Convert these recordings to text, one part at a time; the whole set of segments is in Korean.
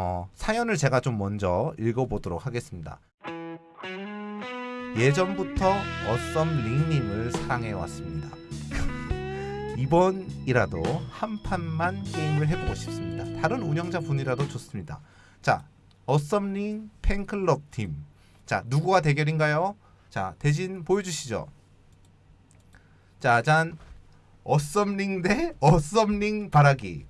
어, 사연을 제가 좀 먼저 읽어보도록 하겠습니다. 예전부터 어썸 링님을 사랑해왔습니다. 이번이라도 한 판만 게임을 해보고 싶습니다. 다른 운영자 분이라도 좋습니다. 자, 어썸링 팬클럽 팀. 자, 누구와 대결인가요? 자, 대진 보여주시죠. 짜잔. 어썸링 대 어썸링 바라기.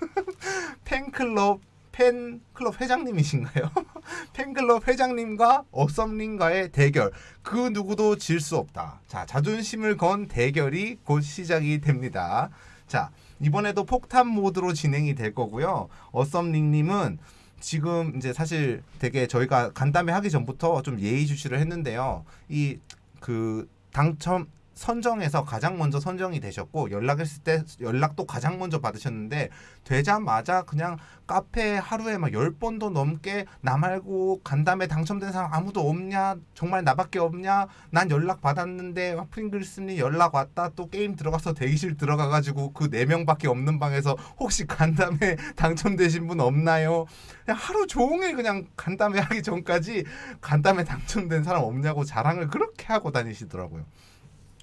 팬클럽 팬클럽 회장님이신가요? 팬클럽 회장님과 어썸님과의 대결. 그 누구도 질 수 없다. 자, 자존심을 건 대결이 곧 시작이 됩니다. 자, 이번에도 폭탄 모드로 진행이 될 거고요. 어썸님님은 지금 이제 사실 되게 저희가 간담회 하기 전부터 좀 예의주시를 했는데요. 이 그 당첨 선정에서 가장 먼저 선정이 되셨고 연락했을 때 연락도 가장 먼저 받으셨는데 되자마자 그냥 카페 하루에 막 열번도 넘게 나 말고 간담회 당첨된 사람 아무도 없냐 정말 나밖에 없냐 난 연락 받았는데 프링글스님 연락 왔다 또 게임 들어가서 대기실 들어가가지고 그 네 명밖에 없는 방에서 혹시 간담회 당첨되신 분 없나요? 그냥 하루 종일 그냥 간담회 하기 전까지 간담회 당첨된 사람 없냐고 자랑을 그렇게 하고 다니시더라고요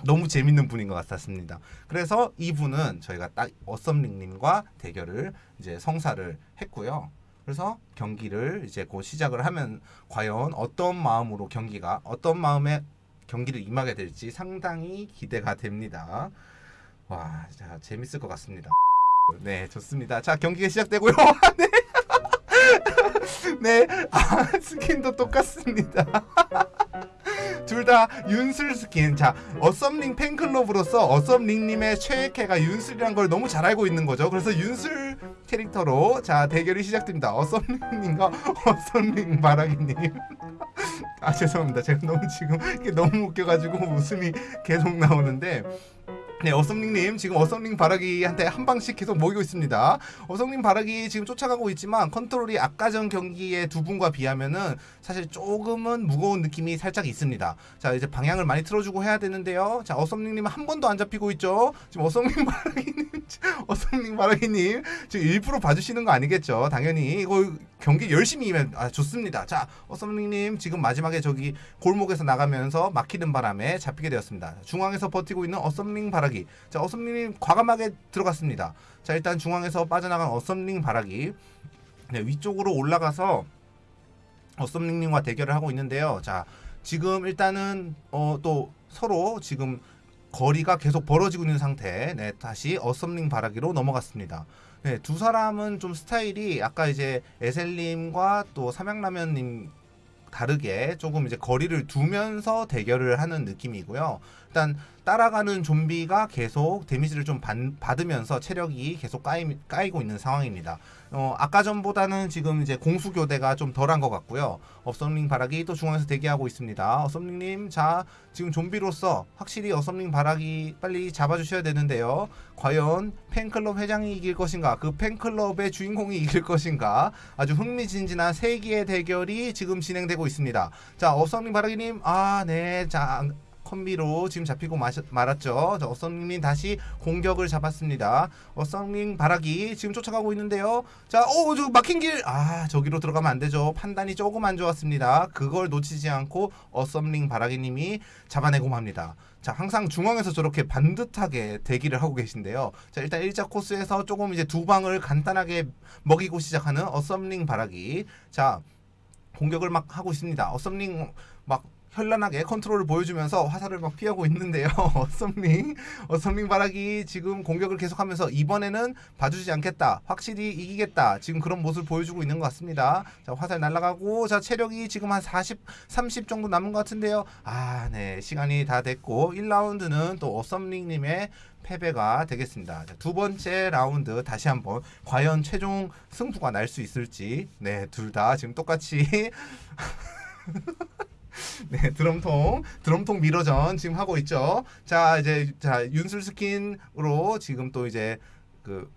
너무 재밌는 분인 것 같았습니다. 그래서 이분은 저희가 딱 어썸링님과 대결을 이제 성사를 했고요. 그래서 경기를 이제 곧 시작을 하면 과연 어떤 마음으로 경기가 어떤 마음에 경기를 임하게 될지 상당히 기대가 됩니다. 와, 자 재밌을 것 같습니다. 네, 좋습니다. 자 경기가 시작되고요. 네. 네, 아, 스킨도 똑같습니다. 둘다 윤슬 스킨. 자, 어썸링 팬클럽으로서 어썸링님의 최애캐가 윤슬이란 걸 너무 잘 알고 있는 거죠. 그래서 윤슬 캐릭터로 자 대결이 시작됩니다. 어썸링님과 어썸링 바라기님. 아 죄송합니다. 제가 너무 지금 이게 너무 웃겨가지고 웃음이 계속 나오는데. 네, 어썸링님 지금 어썸링 바라기한테 한 방씩 계속 모이고 있습니다. 어썸링 바라기 지금 쫓아가고 있지만 컨트롤이 아까 전 경기의 두 분과 비하면은 사실 조금은 무거운 느낌이 살짝 있습니다. 자 이제 방향을 많이 틀어주고 해야 되는데요. 자 어썸링님은 한 번도 안 잡히고 있죠. 지금 어썸링 바라기님, 어썸링 바라기님 지금 일부러 봐주시는 거 아니겠죠? 당연히 이거 경기 열심히 이면 아 좋습니다. 자 어썸링님 지금 마지막에 저기 골목에서 나가면서 막히는 바람에 잡히게 되었습니다. 중앙에서 버티고 있는 어썸링 바라기. 자 어썸링님 과감하게 들어갔습니다. 자 일단 중앙에서 빠져나간 어썸링 바라기. 네, 위쪽으로 올라가서 어썸링님과 대결을 하고 있는데요. 자 지금 일단은 어, 또 서로 지금 거리가 계속 벌어지고 있는 상태. 네, 다시 어썸링 바라기로 넘어갔습니다. 네, 두 사람은 좀 스타일이 아까 이제 에셀님과 또 삼양라면님 다르게 조금 이제 거리를 두면서 대결을 하는 느낌이고요. 일단 따라가는 좀비가 계속 데미지를 좀 받, 받으면서 체력이 계속 까이, 까이고 있는 상황입니다. 어, 아까 전보다는 지금 이제 공수 교대가 좀 덜한 것 같고요. 어썸링 바라기 또 중앙에서 대기하고 있습니다. 어썸링님, 자, 지금 좀비로서 확실히 어썸링 바라기 빨리 잡아주셔야 되는데요. 과연 팬클럽 회장이 이길 것인가, 그 팬클럽의 주인공이 이길 것인가, 아주 흥미진진한 세기의 대결이 지금 진행되고 있습니다. 자, 어썸링 바라기님, 아, 네, 자, 콤비로 지금 잡히고 마셨, 말았죠. 자, 어썸님 다시 공격을 잡았습니다. 어썸님 바라기 지금 쫓아가고 있는데요. 자, 오, 저 막힌 길. 아, 저기로 들어가면 안 되죠. 판단이 조금 안 좋았습니다. 그걸 놓치지 않고 어썸링 바라기님이 잡아내고 맙니다. 자, 항상 중앙에서 저렇게 반듯하게 대기를 하고 계신데요. 자, 일단 1자 코스에서 조금 이제 두 방을 간단하게 먹이고 시작하는 어썸링 바라기. 자, 공격을 막 하고 있습니다. 어썸링 막 현란하게 컨트롤을 보여주면서 화살을 막 피하고 있는데요. 어썸링, 어썸링 바라기 지금 공격을 계속하면서 이번에는 봐주지 않겠다. 확실히 이기겠다. 지금 그런 모습을 보여주고 있는 것 같습니다. 자, 화살 날아가고, 자, 체력이 지금 한 40, 30 정도 남은 것 같은데요. 아, 네. 시간이 다 됐고, 1라운드는 또 어썸링 님의 패배가 되겠습니다. 자, 두 번째 라운드 다시 한번 과연 최종 승부가 날 수 있을지, 네, 둘 다 지금 똑같이 네, 드럼통, 드럼통 mirror전 지금 하고 있죠. 자, 이제, 자, 윤슬 스킨으로 지금 또 이제 그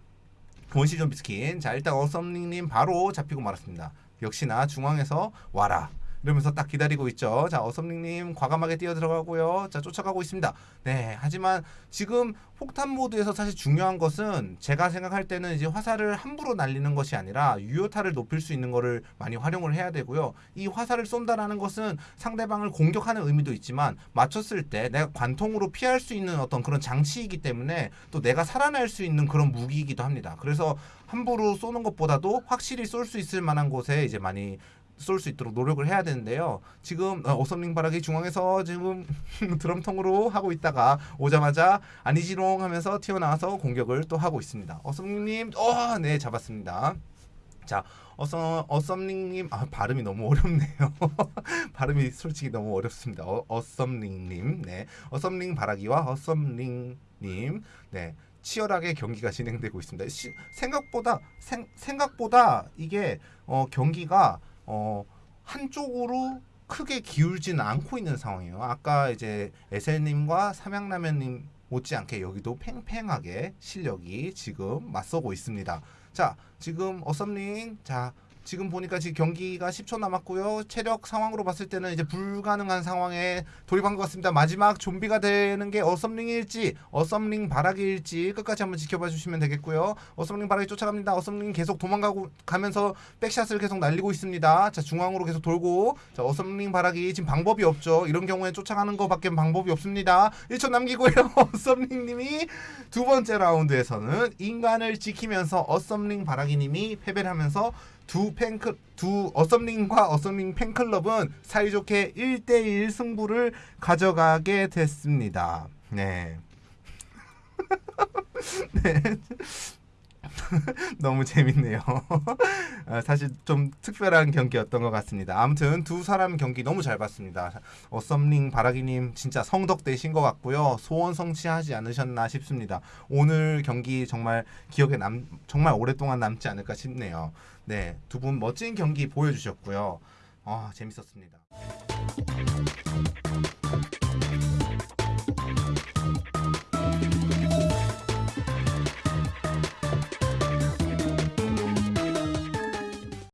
본시 좀비 스킨. 자, 일단 어썸링님 바로 잡히고 말았습니다. 역시나 중앙에서 와라. 이러면서 딱 기다리고 있죠. 자, 어썸링님 과감하게 뛰어 들어가고요. 자, 쫓아가고 있습니다. 네, 하지만 지금 폭탄 모드에서 사실 중요한 것은 제가 생각할 때는 이제 화살을 함부로 날리는 것이 아니라 유효타를 높일 수 있는 거를 많이 활용을 해야 되고요. 이 화살을 쏜다라는 것은 상대방을 공격하는 의미도 있지만 맞췄을 때 내가 관통으로 피할 수 있는 어떤 그런 장치이기 때문에 또 내가 살아날 수 있는 그런 무기이기도 합니다. 그래서 함부로 쏘는 것보다도 확실히 쏠 수 있을 만한 곳에 이제 많이 쏠 수 있도록 노력을 해야 되는데요. 지금 어, 어썸링 바라기 중앙에서 지금 드럼통으로 하고 있다가 오자마자 아니지롱 하면서 튀어나와서 공격을 또 하고 있습니다. 어썸링님, 어, 네 잡았습니다. 자, 어썸 어썸링님, 아 발음이 너무 어렵네요. 발음이 솔직히 너무 어렵습니다. 어, 어썸링님, 네, 어썸링 바라기와 어썸링님, 네. 치열하게 경기가 진행되고 있습니다. 시, 생각보다 생, 생각보다 이게 어, 경기가 어, 한쪽으로 크게 기울지는 않고 있는 상황이에요. 아까 이제 에셀님과 삼양라면님 못지않게 여기도 팽팽하게 실력이 지금 맞서고 있습니다. 자, 지금 어썸링 자 지금 보니까 지금 경기가 10초 남았고요. 체력 상황으로 봤을 때는 이제 불가능한 상황에 돌입한 것 같습니다. 마지막 좀비가 되는 게 어썸링일지 어썸링 바라기일지 끝까지 한번 지켜봐 주시면 되겠고요. 어썸링 바라기 쫓아갑니다. 어썸링 계속 도망가고 가면서 백샷을 계속 날리고 있습니다. 자 중앙으로 계속 돌고 자 어썸링 바라기 지금 방법이 없죠. 이런 경우에 쫓아가는 것밖에 방법이 없습니다. 1초 남기고요. 어썸링님이 두 번째 라운드에서는 인간을 지키면서 어썸링 바라기님이 패배를 하면서 두 팬클 두 어썸링과 어썸링 팬클럽은 사이좋게 1대1 승부를 가져가게 됐습니다. 네. 네. 너무 재밌네요. 아, 사실 좀 특별한 경기였던 것 같습니다. 아무튼 두 사람 경기 너무 잘 봤습니다. 어썸링 바라기님 진짜 성덕되신 것 같고요. 소원 성취하지 않으셨나 싶습니다. 오늘 경기 정말 기억에 남 정말 오랫동안 남지 않을까 싶네요. 네, 두 분 멋진 경기 보여주셨고요. 아 재밌었습니다.